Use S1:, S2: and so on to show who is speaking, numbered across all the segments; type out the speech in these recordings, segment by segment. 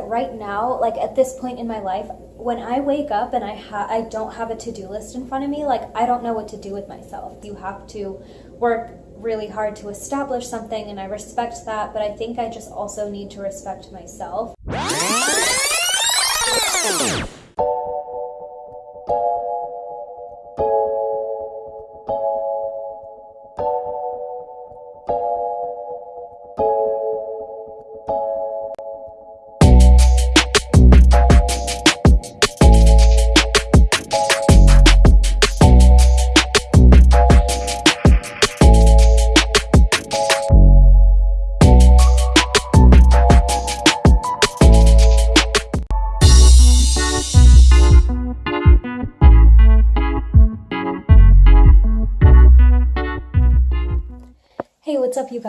S1: Right now, like at this point in my life, when I wake up and I ha- I don't have a to-do list in front of me, like I don't know what to do with myself. You have to work really hard to establish something and I respect that, but I think I just also need to respect myself.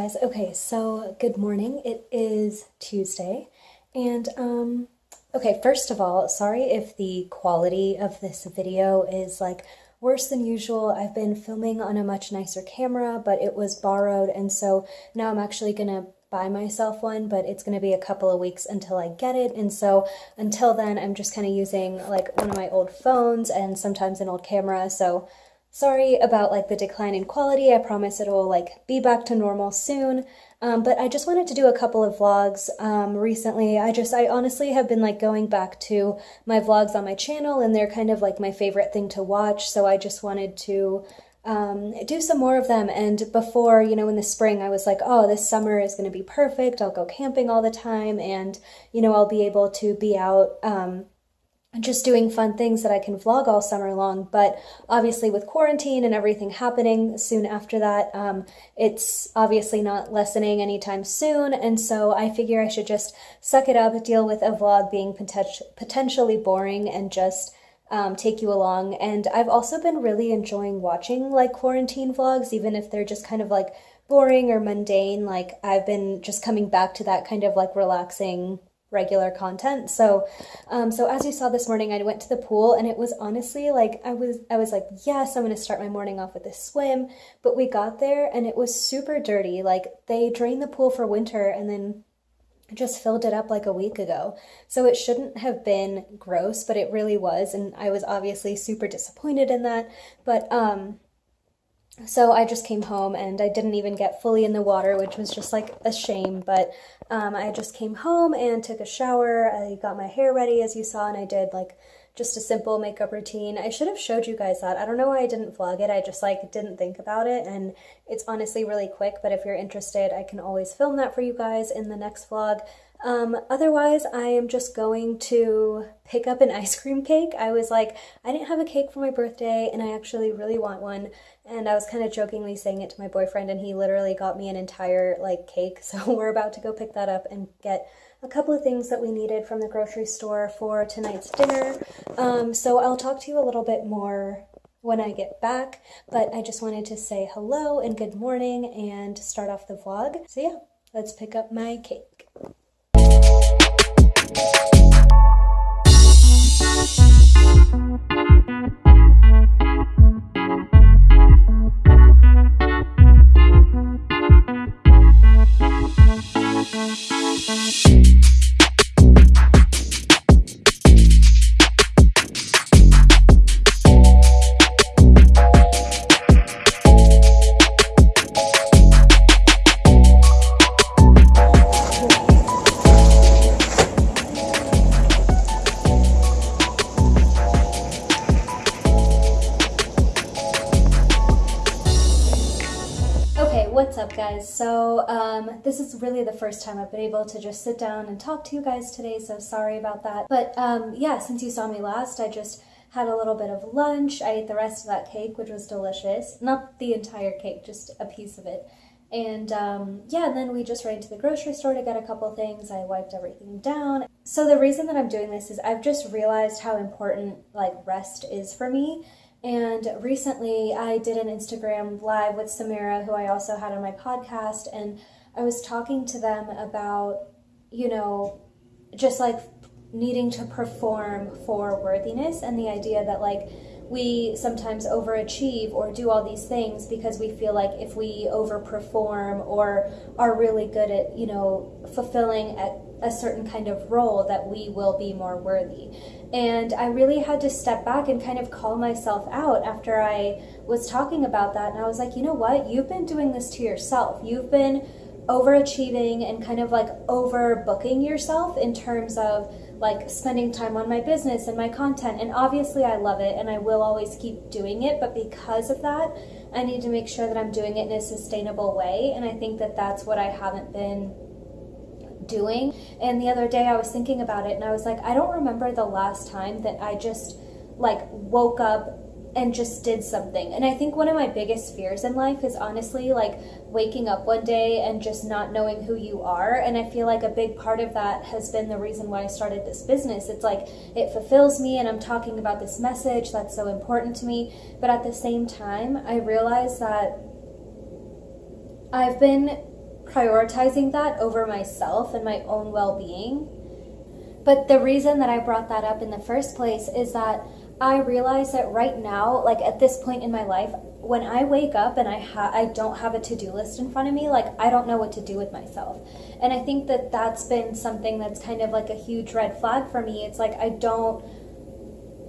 S1: Guys? Okay, so good morning. It is Tuesday, and um, okay, first of all, sorry if the quality of this video is like worse than usual. I've been filming on a much nicer camera, but it was borrowed, and so now I'm actually gonna buy myself one, but it's gonna be a couple of weeks until I get it, and so until then, I'm just kind of using like one of my old phones and sometimes an old camera, so Sorry about like the decline in quality. I promise it'll like be back to normal soon. Um, but I just wanted to do a couple of vlogs um, recently. I just, I honestly have been like going back to my vlogs on my channel and they're kind of like my favorite thing to watch. So I just wanted to um, do some more of them. And before, you know, in the spring, I was like, oh, this summer is going to be perfect. I'll go camping all the time and, you know, I'll be able to be out um, just doing fun things that I can vlog all summer long. But obviously, with quarantine and everything happening soon after that, um, it's obviously not lessening anytime soon. And so I figure I should just suck it up, deal with a vlog being poten- potentially boring, and just um, take you along. And I've also been really enjoying watching like quarantine vlogs, even if they're just kind of like boring or mundane. Like I've been just coming back to that kind of like relaxing regular content. So, um, so as you saw this morning, I went to the pool and it was honestly like, I was, I was like, yes, I'm going to start my morning off with a swim. But we got there and it was super dirty. Like they drained the pool for winter and then just filled it up like a week ago. So it shouldn't have been gross, but it really was. And I was obviously super disappointed in that. But, um, so I just came home and I didn't even get fully in the water, which was just like a shame. But um, I just came home and took a shower. I got my hair ready, as you saw, and I did like just a simple makeup routine. I should have showed you guys that. I don't know why I didn't vlog it. I just like didn't think about it and it's honestly really quick, but if you're interested, I can always film that for you guys in the next vlog. Um, otherwise, I am just going to pick up an ice cream cake. I was like, I didn't have a cake for my birthday and I actually really want one. And I was kind of jokingly saying it to my boyfriend and he literally got me an entire like cake. So we're about to go pick that up and get a couple of things that we needed from the grocery store for tonight's dinner. Um, so I'll talk to you a little bit more when I get back, but I just wanted to say hello and good morning and start off the vlog. So yeah, let's pick up my cake. This is really the first time I've been able to just sit down and talk to you guys today, so sorry about that. But um, yeah, since you saw me last, I just had a little bit of lunch. I ate the rest of that cake, which was delicious. Not the entire cake, just a piece of it. And um, yeah, and then we just ran to the grocery store to get a couple things. I wiped everything down. So the reason that I'm doing this is I've just realized how important like rest is for me. And recently I did an Instagram live with Samira, who I also had on my podcast, and I was talking to them about, you know, just like needing to perform for worthiness and the idea that like we sometimes overachieve or do all these things because we feel like if we overperform or are really good at, you know, fulfilling at a certain kind of role that we will be more worthy. And I really had to step back and kind of call myself out after I was talking about that. And I was like, you know what? You've been doing this to yourself. You've been overachieving and kind of like overbooking yourself in terms of like spending time on my business and my content. And obviously, I love it and I will always keep doing it. But because of that, I need to make sure that I'm doing it in a sustainable way. And I think that that's what I haven't been doing. And the other day I was thinking about it and I was like, I don't remember the last time that I just like woke up and just did something. And I think one of my biggest fears in life is honestly like waking up one day and just not knowing who you are. And I feel like a big part of that has been the reason why I started this business. It's like it fulfills me and I'm talking about this message that's so important to me. But at the same time, I realize that I've been prioritizing that over myself and my own well being. But the reason that I brought that up in the first place is that I realize that right now, like at this point in my life, when I wake up and I ha- I don't have a to-do list in front of me, like I don't know what to do with myself. And I think that that's been something that's kind of like a huge red flag for me. It's like I don't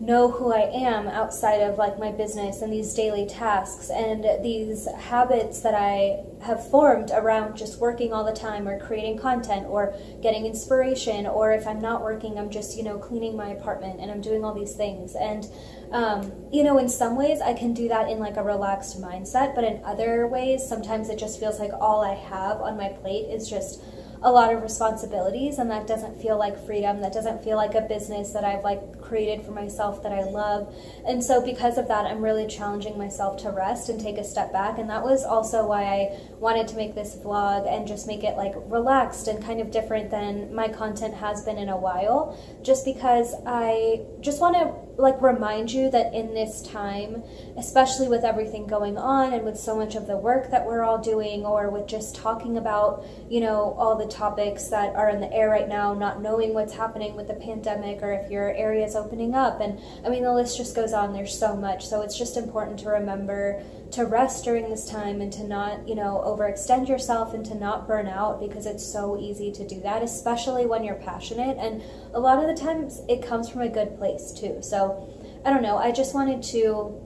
S1: know who I am outside of like my business and these daily tasks and these habits that I have formed around just working all the time or creating content or getting inspiration or if I'm not working I'm just you know cleaning my apartment and I'm doing all these things. And um, you know in some ways I can do that in like a relaxed mindset but in other ways sometimes it just feels like all I have on my plate is just a lot of responsibilities and that doesn't feel like freedom. That doesn't feel like a business that i've like created for myself that i love. And so because of that i'm really challenging myself to rest and take a step back. And that was also why i wanted to make this vlog and just make it like relaxed and kind of different than my content has been in a while. Just because i just want to like remind you that in this time, especially with everything going on and with so much of the work that we're all doing, or with just talking about, you know, all the topics that are in the air right now, not knowing what's happening with the pandemic or if your area is opening up. And I mean, the list just goes on. There's so much. So it's just important to remember to rest during this time and to not, you know, overextend yourself and to not burn out because it's so easy to do that, especially when you're passionate. And a lot of the times it comes from a good place too. So I don't know. I just wanted to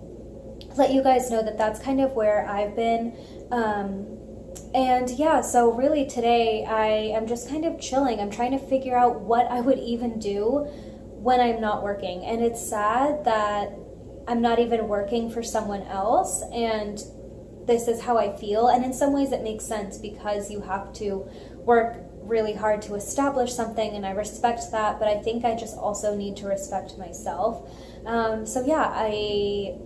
S1: let you guys know that that's kind of where I've been. Um, and yeah, so really today I am just kind of chilling. I'm trying to figure out what I would even do when I'm not working. And it's sad that I'm not even working for someone else and this is how I feel. And in some ways it makes sense because you have to work really hard to establish something and I respect that, but I think I just also need to respect myself. Um, so yeah, I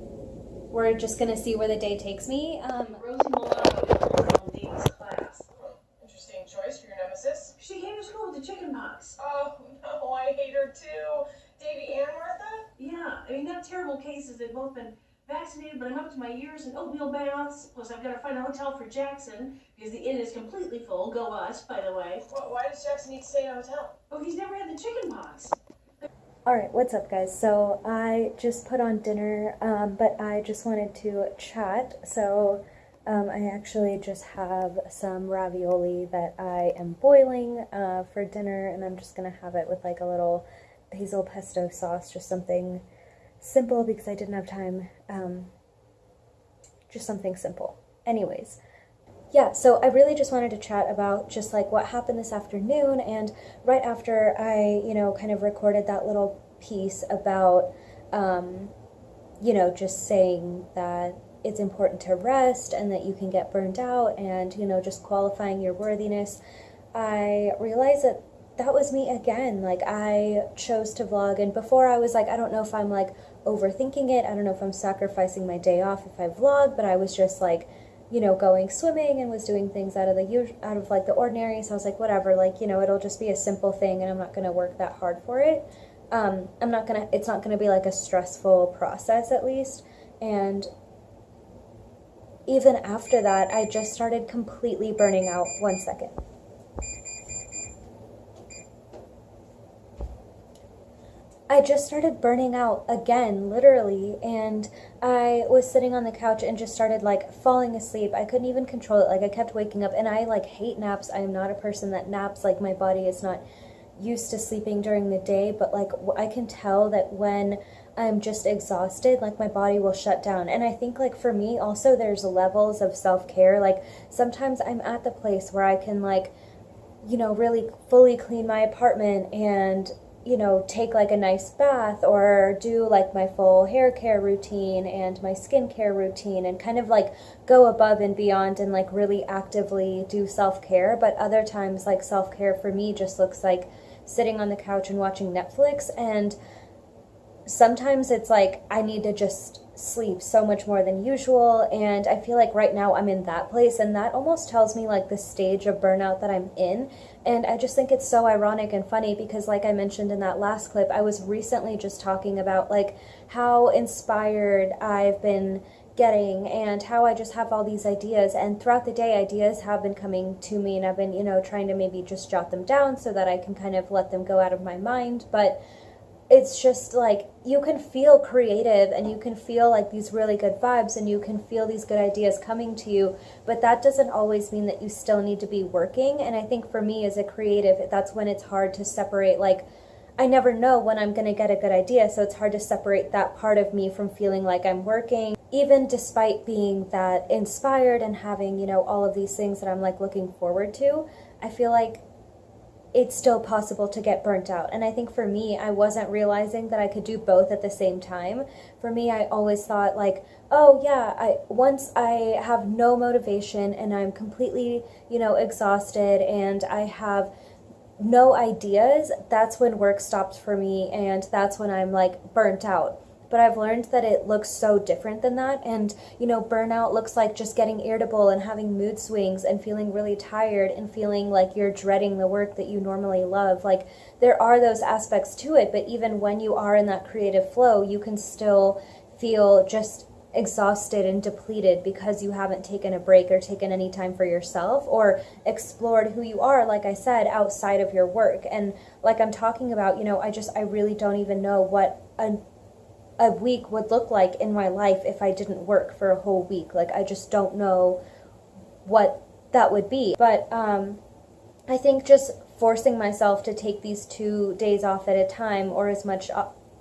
S1: we're just gonna see where the day takes me. Um,
S2: Rosie Milano Dean's class.
S3: Interesting choice for your nemesis.
S2: She came to school with the chicken pox.
S3: Oh no, I hate her too. Davy and Martha?
S2: Yeah, I mean, not terrible cases. They've both been vaccinated, but I'm up to my ears in oatmeal baths. Plus, I've got to find a hotel for Jackson because the inn is completely full. Go us, by the way.
S3: Wh- Why does Jackson need to stay in a hotel?
S2: Oh, he's never had the chicken pox.
S1: All right, what's up, guys? So I just put on dinner, um, but I just wanted to chat. So um, I actually just have some ravioli that I am boiling uh, for dinner, and I'm just gonna have it with like a little basil pesto sauce, just something simple because I didn't have time. Um, just something simple. Anyways, yeah, so I really just wanted to chat about just like what happened this afternoon and right after I, you know, kind of recorded that little piece about, um, you know, just saying that it's important to rest and that you can get burned out and, you know, just qualifying your worthiness, I realized that that was me again. Like, I chose to vlog, and before I was like, I don't know if I'm like overthinking it, I don't know if I'm sacrificing my day off if I vlog, but I was just like, you know, going swimming and was doing things out of the out of like the ordinary. So I was like, whatever, like you know, it'll just be a simple thing, and I'm not gonna work that hard for it. Um, I'm not gonna. It's not gonna be like a stressful process, at least. And even after that, I just started completely burning out. One second. I just started burning out again, literally, and I was sitting on the couch and just started like falling asleep. I couldn't even control it. Like I kept waking up, and I like hate naps. I am not a person that naps. Like my body is not used to sleeping during the day, but like I can tell that when I'm just exhausted, like my body will shut down. And I think like for me also there's levels of self-care. Like sometimes I'm at the place where I can like you know really fully clean my apartment and you know, take like a nice bath or do like my full hair care routine and my skincare routine and kind of like go above and beyond and like really actively do self care. But other times, like self care for me just looks like sitting on the couch and watching Netflix. And sometimes it's like I need to just sleep so much more than usual. And I feel like right now I'm in that place. And that almost tells me like the stage of burnout that I'm in. And I just think it's so ironic and funny because, like I mentioned in that last clip, I was recently just talking about like how inspired I've been getting and how I just have all these ideas. And throughout the day, ideas have been coming to me, and I've been, you know, trying to maybe just jot them down so that I can kind of let them go out of my mind. But it's just like you can feel creative and you can feel like these really good vibes and you can feel these good ideas coming to you but that doesn't always mean that you still need to be working and i think for me as a creative that's when it's hard to separate like i never know when i'm going to get a good idea so it's hard to separate that part of me from feeling like i'm working even despite being that inspired and having you know all of these things that i'm like looking forward to. I feel like it's still possible to get burnt out. And I think for me, I wasn't realizing that I could do both at the same time. For me, I always thought like, oh yeah, I once I have no motivation and I'm completely, you know, exhausted and I have no ideas, that's when work stopped for me and that's when I'm like burnt out but I've learned that it looks so different than that. And, you know, burnout looks like just getting irritable and having mood swings and feeling really tired and feeling like you're dreading the work that you normally love. Like, there are those aspects to it, but even when you are in that creative flow, you can still feel just exhausted and depleted because you haven't taken a break or taken any time for yourself or explored who you are like I said outside of your work and like I'm talking about you know I just I really don't even know what a a week would look like in my life if I didn't work for a whole week. Like, I just don't know what that would be. But um, I think just forcing myself to take these two days off at a time or as much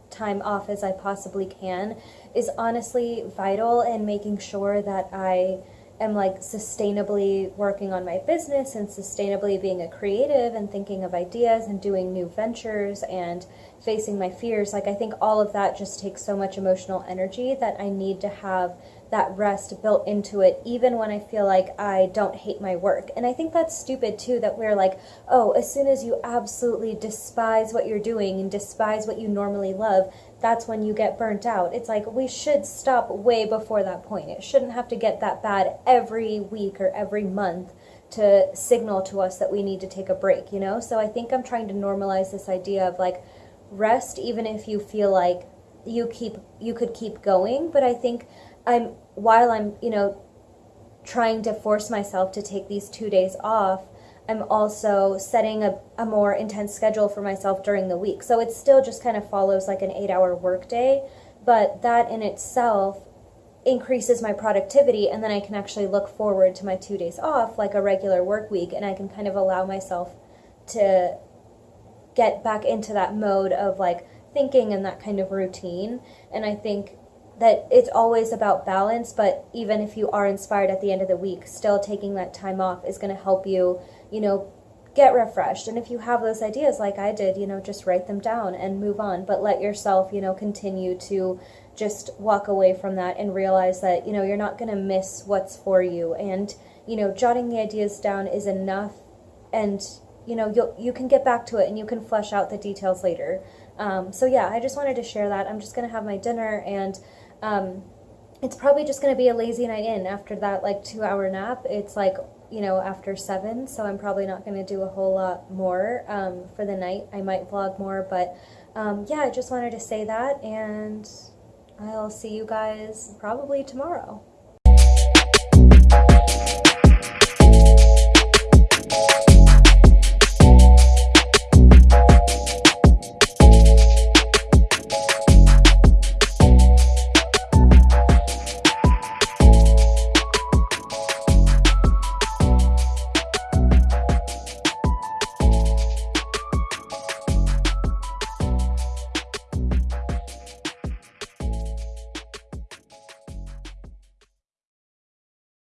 S1: time off as I possibly can is honestly vital in making sure that I am like sustainably working on my business and sustainably being a creative and thinking of ideas and doing new ventures and facing my fears. Like, I think all of that just takes so much emotional energy that I need to have that rest built into it, even when I feel like I don't hate my work. And I think that's stupid too, that we're like, oh, as soon as you absolutely despise what you're doing and despise what you normally love, that's when you get burnt out. It's like we should stop way before that point. It shouldn't have to get that bad every week or every month to signal to us that we need to take a break, you know? So I think I'm trying to normalize this idea of like rest even if you feel like you keep you could keep going, but I think I'm while I'm, you know, trying to force myself to take these 2 days off, I'm also setting a, a more intense schedule for myself during the week. So it still just kind of follows like an eight hour workday, but that in itself increases my productivity and then I can actually look forward to my two days off like a regular work week and I can kind of allow myself to get back into that mode of like thinking and that kind of routine. And I think that it's always about balance, but even if you are inspired at the end of the week, still taking that time off is going to help you, you know, get refreshed. And if you have those ideas like I did, you know, just write them down and move on, but let yourself, you know, continue to just walk away from that and realize that, you know, you're not going to miss what's for you. And, you know, jotting the ideas down is enough and you know you you can get back to it and you can flesh out the details later. Um, so yeah, I just wanted to share that. I'm just gonna have my dinner and um, it's probably just gonna be a lazy night in after that like two hour nap. It's like you know after seven, so I'm probably not gonna do a whole lot more um, for the night. I might vlog more, but um, yeah, I just wanted to say that and I'll see you guys probably tomorrow.